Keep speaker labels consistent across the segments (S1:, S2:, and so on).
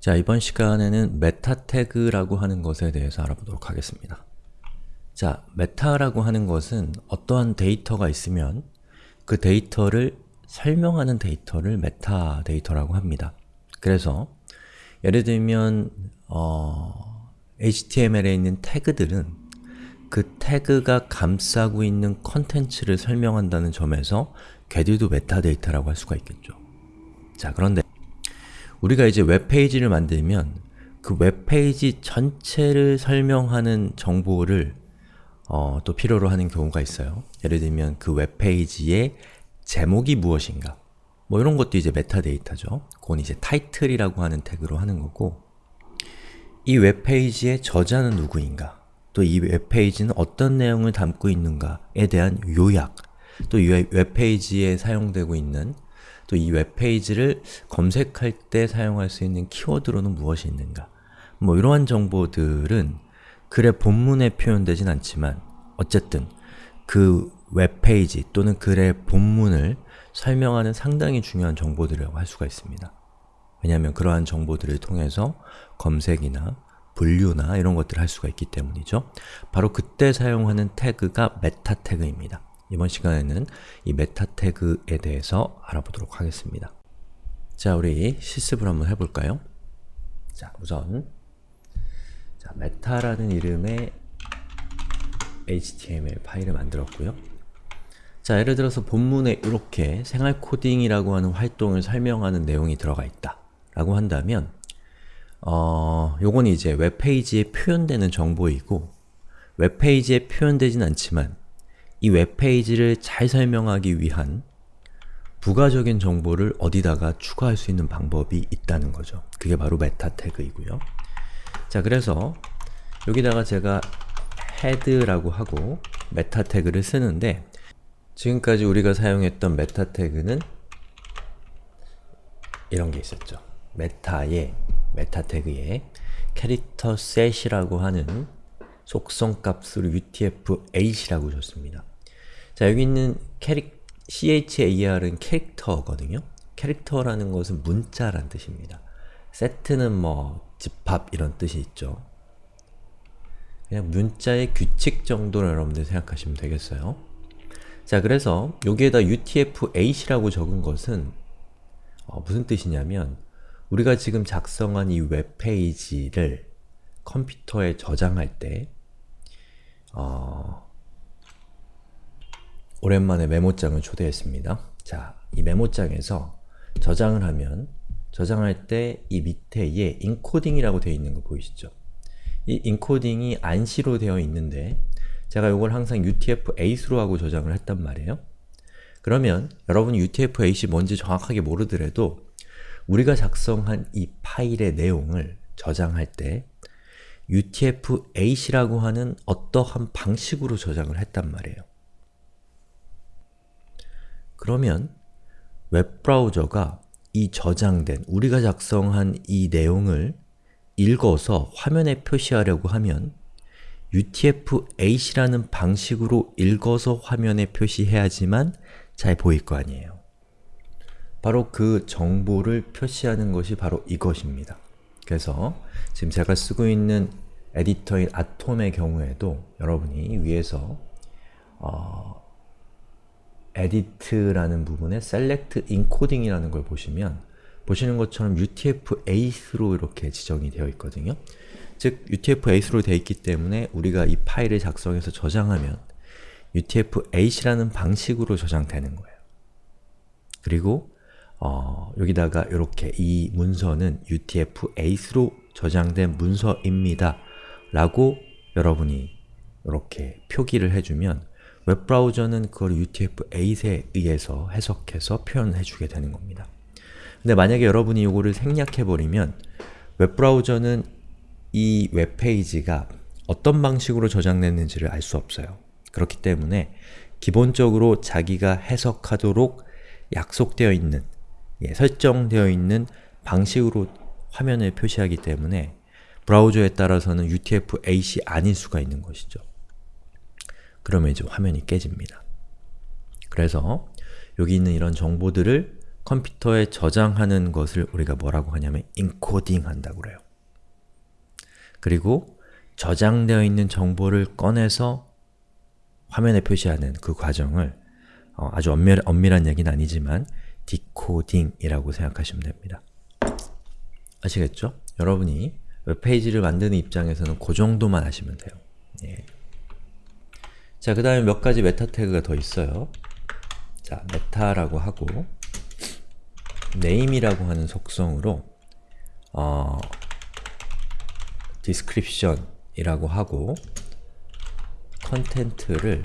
S1: 자, 이번 시간에는 meta tag라고 하는 것에 대해서 알아보도록 하겠습니다. 자, meta라고 하는 것은 어떠한 데이터가 있으면 그 데이터를 설명하는 데이터를 메타 데이터라고 합니다. 그래서 예를 들면 어, HTML에 있는 태그들은 그 태그가 감싸고 있는 컨텐츠를 설명한다는 점에서 걔들도 메타데이터라고 할 수가 있겠죠. 자, 그런데 우리가 이제 웹페이지를 만들면 그 웹페이지 전체를 설명하는 정보를 어, 또 필요로 하는 경우가 있어요. 예를 들면 그 웹페이지의 제목이 무엇인가 뭐 이런 것도 이제 메타데이터죠. 그건 이제 title이라고 하는 태그로 하는 거고 이 웹페이지의 저자는 누구인가 또 이 웹페이지는 어떤 내용을 담고 있는가에 대한 요약 또이 웹페이지에 사용되고 있는 또 이 웹페이지를 검색할 때 사용할 수 있는 키워드로는 무엇이 있는가 뭐 이러한 정보들은 글의 본문에 표현되진 않지만 어쨌든 그 웹페이지 또는 글의 본문을 설명하는 상당히 중요한 정보들이라고 할 수가 있습니다. 왜냐하면 그러한 정보들을 통해서 검색이나 분류나 이런 것들을 할 수가 있기 때문이죠. 바로 그때 사용하는 태그가 meta tag입니다. 이번 시간에는 이 meta tag에 대해서 알아보도록 하겠습니다. 자, 우리 실습을 한번 해볼까요? 자, 우선 자, meta라는 이름의 HTML 파일을 만들었고요. 자, 예를 들어서 본문에 이렇게 생활 코딩이라고 하는 활동을 설명하는 내용이 들어가 있다 라고 한다면 어, 요건 이제 웹페이지에 표현되는 정보이고 웹페이지에 표현되진 않지만 이 웹페이지를 잘 설명하기 위한 부가적인 정보를 어디다가 추가할 수 있는 방법이 있다는 거죠. 그게 바로 meta tag이고요. 자, 그래서 여기다가 제가 head라고 하고 meta tag를 쓰는데 지금까지 우리가 사용했던 meta tag는 이런 게 있었죠. 메타의 메타 태그에 캐릭터 set이라고 하는 속성 값을 utf-8이라고 줬습니다. 자, 여기 있는 캐릭, char은 character거든요. character라는 것은 문자란 뜻입니다. set는 뭐 집합 이런 뜻이 있죠. 그냥 문자의 규칙 정도로 여러분들 생각하시면 되겠어요. 자, 그래서 여기에다 utf-8이라고 적은 것은 어, 무슨 뜻이냐면 우리가 지금 작성한 이 웹페이지를 컴퓨터에 저장할 때 어, 오랜만에 메모장을 초대했습니다. 자, 이 메모장에서 저장을 하면 저장할 때 이 밑에에 인코딩이라고 되어 있는 거 보이시죠? 이 인코딩이 안시로 되어 있는데 제가 이걸 항상 UTF-8으로 하고 저장을 했단 말이에요. 그러면 여러분이 UTF-8이 뭔지 정확하게 모르더라도 우리가 작성한 이 파일의 내용을 저장할 때 UTF-8이라고 하는 어떠한 방식으로 저장을 했단 말이에요. 그러면 웹브라우저가 이 저장된, 우리가 작성한 이 내용을 읽어서 화면에 표시하려고 하면 UTF-8이라는 방식으로 읽어서 화면에 표시해야지만 잘 보일 거 아니에요. 바로 그 정보를 표시하는 것이 바로 이것입니다. 그래서 지금 제가 쓰고 있는 에디터인 아톰의 경우에도 여러분이 위에서 어, edit라는 부분에 select encoding이라는 걸 보시면 보시는 것처럼 UTF-8으로 이렇게 지정이 되어 있거든요. 즉, UTF-8으로 되어 있기 때문에 우리가 이 파일을 작성해서 저장하면 UTF-8이라는 방식으로 저장되는 거예요. 그리고 어, 여기다가 이렇게 이 문서는 UTF-8으로 저장된 문서입니다. 라고 여러분이 이렇게 표기를 해주면 웹브라우저는 그걸 UTF-8에 의해서 해석해서 표현해주게 되는 겁니다. 근데 만약에 여러분이 이거를 생략해버리면 웹브라우저는 이 웹페이지가 어떤 방식으로 저장됐는지를 알 수 없어요. 그렇기 때문에 기본적으로 자기가 해석하도록 약속되어 있는, 예, 설정되어 있는 방식으로 화면을 표시하기 때문에 브라우저에 따라서는 UTF-8이 아닐 수가 있는 것이죠. 그러면 이제 화면이 깨집니다. 그래서 여기 있는 이런 정보들을 컴퓨터에 저장하는 것을 우리가 뭐라고 하냐면 인코딩 한다고 그래요. 그리고 저장되어 있는 정보를 꺼내서 화면에 표시하는 그 과정을 어, 아주 엄밀, 엄밀한 얘기는 아니지만 디코딩이라고 생각하시면 됩니다. 아시겠죠? 여러분이 웹페이지를 만드는 입장에서는 그 정도만 하시면 돼요. 예. 자, 그 다음에 몇 가지 meta tag가 더 있어요. 자, meta라고 하고 name이라고 하는 속성으로 어, description이라고 하고 content를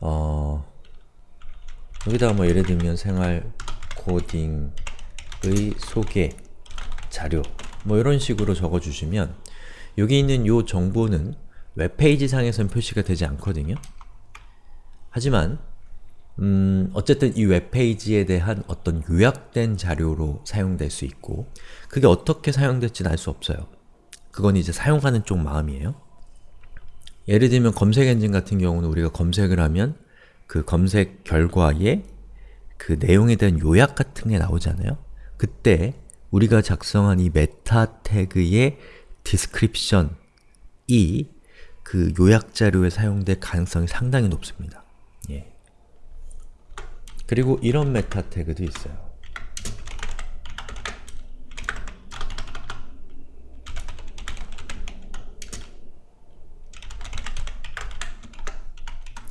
S1: 어, 여기다가 뭐 예를 들면 생활 코딩의 소개 자료 뭐 이런 식으로 적어주시면 여기 있는 요 정보는 웹페이지 상에선 표시가 되지 않거든요. 하지만 음, 어쨌든 이 웹페이지에 대한 어떤 요약된 자료로 사용될 수 있고 그게 어떻게 사용될지는 알 수 없어요. 그건 이제 사용하는 쪽 마음이에요. 예를 들면 검색 엔진 같은 경우는 우리가 검색을 하면 그 검색 결과에 그 내용에 대한 요약 같은 게 나오잖아요. 그때 우리가 작성한 이 meta tag의 description이 그 요약 자료에 사용될 가능성이 상당히 높습니다. 예. 그리고 이런 meta tag도 있어요.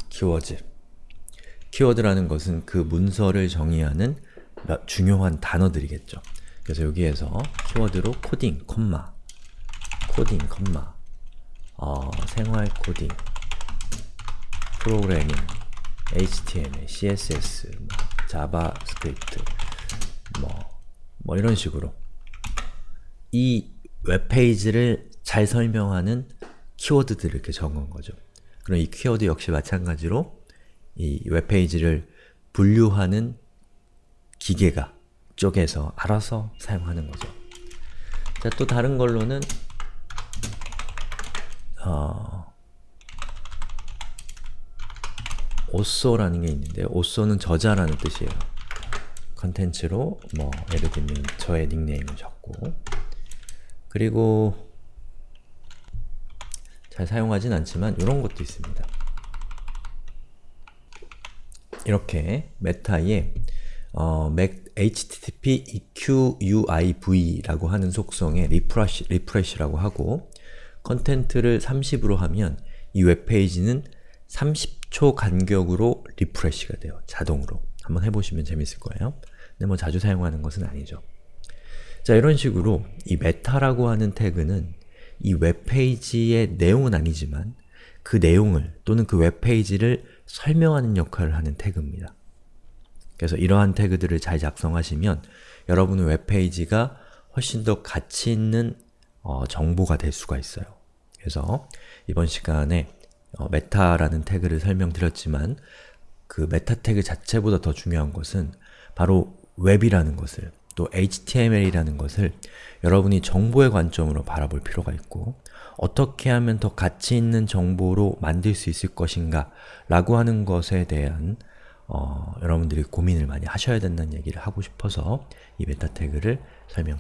S1: 키워드 키워드라는 것은 그 문서를 정의하는 몇- 중요한 단어들이겠죠. 그래서 여기에서 키워드로 코딩, 콤마 코딩, 콤마 어, 생활 코딩 프로그래밍 HTML, CSS, 뭐, JavaScript 뭐, 뭐 이런 식으로 이 웹페이지를 잘 설명하는 키워드들을 이렇게 적은 거죠. 그럼 이 키워드 역시 마찬가지로 이 웹페이지를 분류하는 기계가 쪽에서 알아서 사용하는 거죠. 자, 또 다른 걸로는 어, 오쏘라는 게 있는데 오쏘는 저자라는 뜻이에요. 컨텐츠로 뭐 예를 들면 저의 닉네임을 적고 그리고 잘 사용하진 않지만 이런 것도 있습니다. 이렇게 meta에 어, 맥- http-equiv라고 하는 속성의 refresh, refresh라고 하고 content를 30으로 하면 이 웹페이지는 30초 간격으로 refresh가 돼요. 자동으로. 한번 해보시면 재밌을 거예요. 근데 뭐 자주 사용하는 것은 아니죠. 자, 이런 식으로 이 meta라고 하는 태그는 이 웹페이지의 내용은 아니지만 그 내용을 또는 그 웹페이지를 설명하는 역할을 하는 태그입니다. 그래서 이러한 태그들을 잘 작성하시면 여러분의 웹페이지가 훨씬 더 가치 있는 어, 정보가 될 수가 있어요. 그래서 이번 시간에 어, meta라는 태그를 설명드렸지만 그 meta 태그 자체보다 더 중요한 것은 바로 웹이라는 것을 또 HTML이라는 것을 여러분이 정보의 관점으로 바라볼 필요가 있고 어떻게 하면 더 가치 있는 정보로 만들 수 있을 것인가 라고 하는 것에 대한 어, 여러분들이 고민을 많이 하셔야 된다는 얘기를 하고 싶어서 이 meta 태그를 설명드립니다.